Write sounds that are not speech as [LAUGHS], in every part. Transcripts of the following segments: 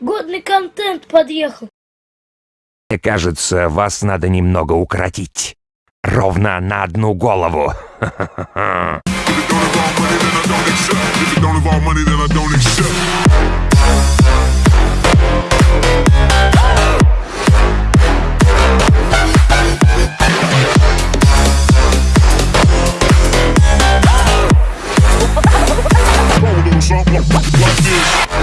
Годный контент подъехал. Мне кажется, вас надо немного укоротить. Ровно на одну голову. Something.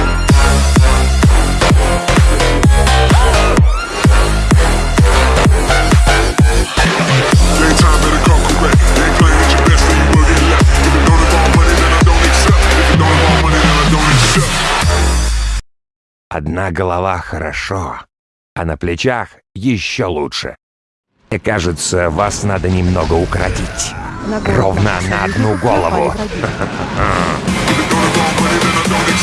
Одна голова хорошо, а на плечах еще лучше. И кажется, вас надо немного укоротить. Ровно на одну [LAUGHS] голову. [LAUGHS]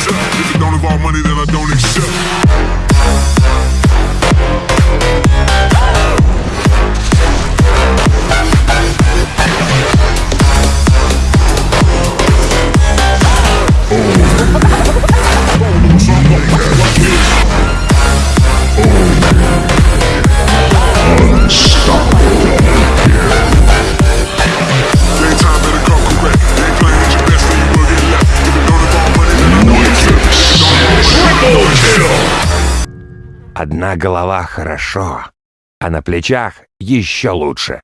Одна голова хорошо, а на плечах еще лучше.